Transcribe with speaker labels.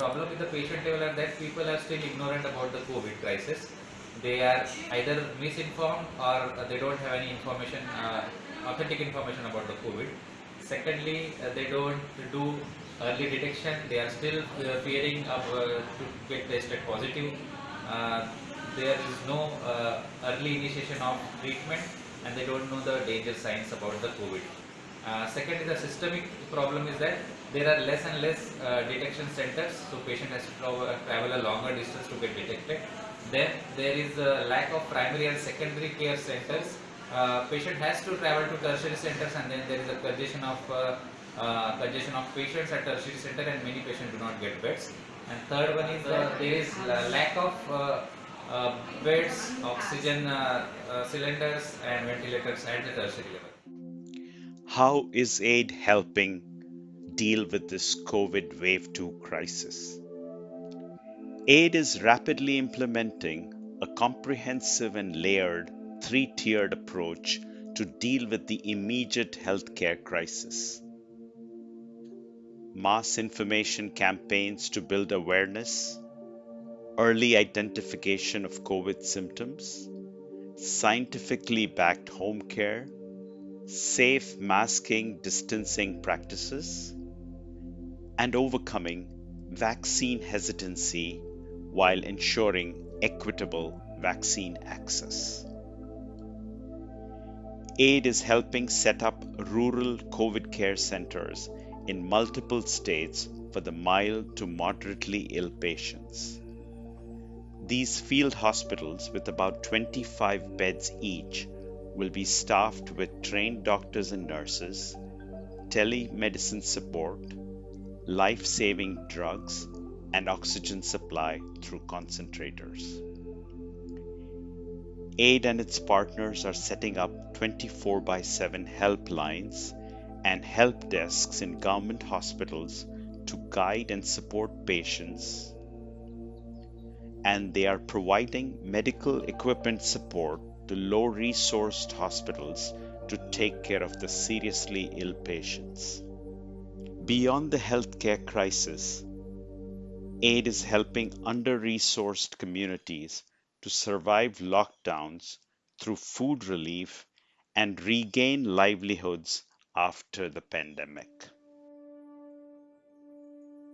Speaker 1: problem with the patient level are that people are still ignorant about the COVID crisis. They are either misinformed or they don't have any information, uh, authentic information about the COVID. Secondly, uh, they don't do early detection. They are still uh, fearing of, uh, to get tested positive. Uh, there is no uh, early initiation of treatment and they don't know the danger signs about the COVID. Uh, second is the systemic problem is that there are less and less uh, detection centers, so patient has to travel, travel a longer distance to get detected. Then there is a lack of primary and secondary care centers. Uh, patient has to travel to tertiary centers and then there is a congestion of uh, uh, congestion of patients at tertiary center and many patients do not get beds. And third one is uh, there is lack of uh, uh, beds, oxygen uh, uh, cylinders and ventilators at the tertiary level.
Speaker 2: How is AID helping deal with this COVID Wave 2 crisis? AID is rapidly implementing a comprehensive and layered three tiered approach to deal with the immediate healthcare crisis. Mass information campaigns to build awareness, early identification of COVID symptoms, scientifically backed home care, safe masking distancing practices, and overcoming vaccine hesitancy while ensuring equitable vaccine access. AID is helping set up rural COVID care centers in multiple states for the mild to moderately ill patients. These field hospitals, with about 25 beds each, will be staffed with trained doctors and nurses, telemedicine support, life saving drugs, and oxygen supply through concentrators. AID and its partners are setting up 24 by 7 helplines and help desks in government hospitals to guide and support patients. And they are providing medical equipment support to low resourced hospitals to take care of the seriously ill patients. Beyond the healthcare crisis, AID is helping under resourced communities to survive lockdowns through food relief and regain livelihoods after the pandemic.